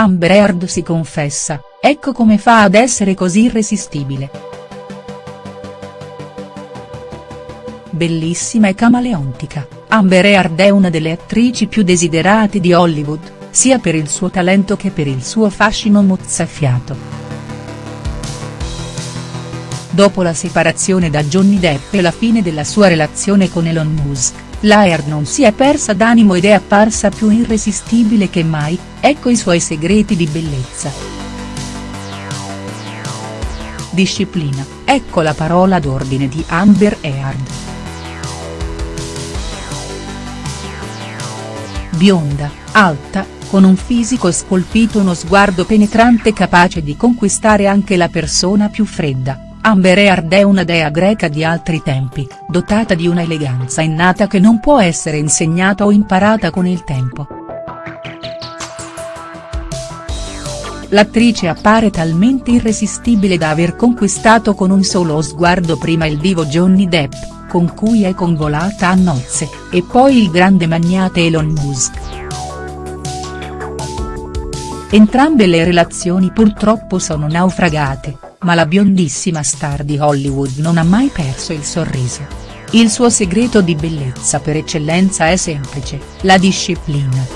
Amber Heard si confessa, ecco come fa ad essere così irresistibile. Bellissima e camaleontica, Amber Heard è una delle attrici più desiderate di Hollywood, sia per il suo talento che per il suo fascino mozzafiato. Dopo la separazione da Johnny Depp e la fine della sua relazione con Elon Musk, la Heard non si è persa d'animo ed è apparsa più irresistibile che mai, ecco i suoi segreti di bellezza. Disciplina, ecco la parola d'ordine di Amber Heard. Bionda, alta, con un fisico scolpito uno sguardo penetrante capace di conquistare anche la persona più fredda, Amber Heard è una dea greca di altri tempi, dotata di una eleganza innata che non può essere insegnata o imparata con il tempo. L'attrice appare talmente irresistibile da aver conquistato con un solo sguardo prima il divo Johnny Depp, con cui è convolata a nozze, e poi il grande magnate Elon Musk. Entrambe le relazioni purtroppo sono naufragate, ma la biondissima star di Hollywood non ha mai perso il sorriso. Il suo segreto di bellezza per eccellenza è semplice, la disciplina.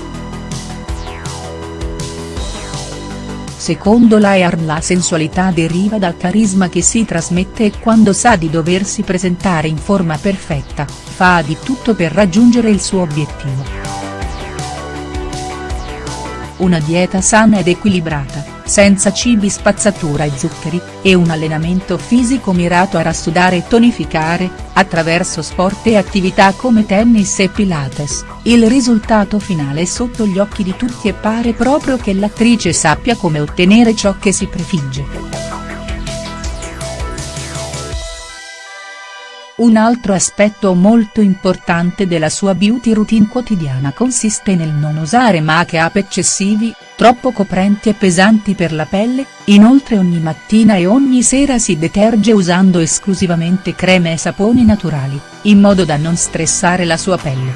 Secondo Laird la sensualità deriva dal carisma che si trasmette e quando sa di doversi presentare in forma perfetta, fa di tutto per raggiungere il suo obiettivo. Una dieta sana ed equilibrata, senza cibi spazzatura e zuccheri, e un allenamento fisico mirato a rassudare e tonificare, attraverso sport e attività come tennis e pilates, il risultato finale è sotto gli occhi di tutti e pare proprio che l'attrice sappia come ottenere ciò che si prefigge. Un altro aspetto molto importante della sua beauty routine quotidiana consiste nel non usare make-up eccessivi, troppo coprenti e pesanti per la pelle, inoltre ogni mattina e ogni sera si deterge usando esclusivamente creme e saponi naturali, in modo da non stressare la sua pelle.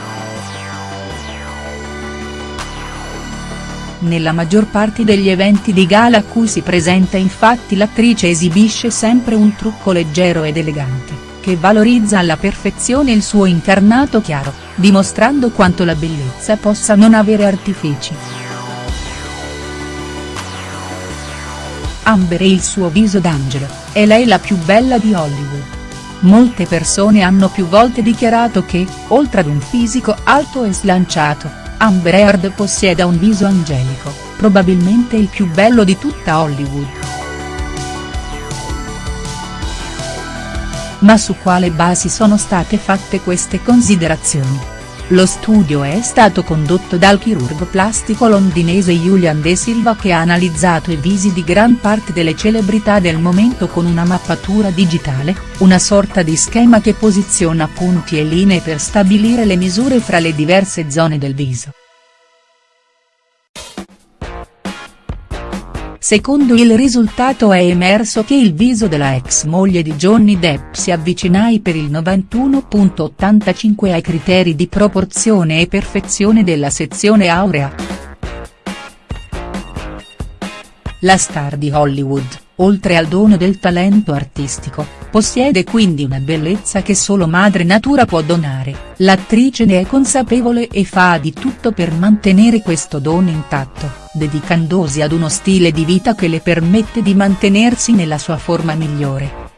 Nella maggior parte degli eventi di gala a cui si presenta infatti l'attrice esibisce sempre un trucco leggero ed elegante che valorizza alla perfezione il suo incarnato chiaro, dimostrando quanto la bellezza possa non avere artifici. Amber e il suo viso d'angelo, è lei la più bella di Hollywood. Molte persone hanno più volte dichiarato che, oltre ad un fisico alto e slanciato, Amber Heard possieda un viso angelico, probabilmente il più bello di tutta Hollywood. Ma su quale basi sono state fatte queste considerazioni? Lo studio è stato condotto dal chirurgo plastico londinese Julian De Silva che ha analizzato i visi di gran parte delle celebrità del momento con una mappatura digitale, una sorta di schema che posiziona punti e linee per stabilire le misure fra le diverse zone del viso. Secondo il risultato è emerso che il viso della ex moglie di Johnny Depp si avvicinai per il 91.85 ai criteri di proporzione e perfezione della sezione aurea. La star di Hollywood, oltre al dono del talento artistico, possiede quindi una bellezza che solo madre natura può donare, l'attrice ne è consapevole e fa di tutto per mantenere questo dono intatto, dedicandosi ad uno stile di vita che le permette di mantenersi nella sua forma migliore.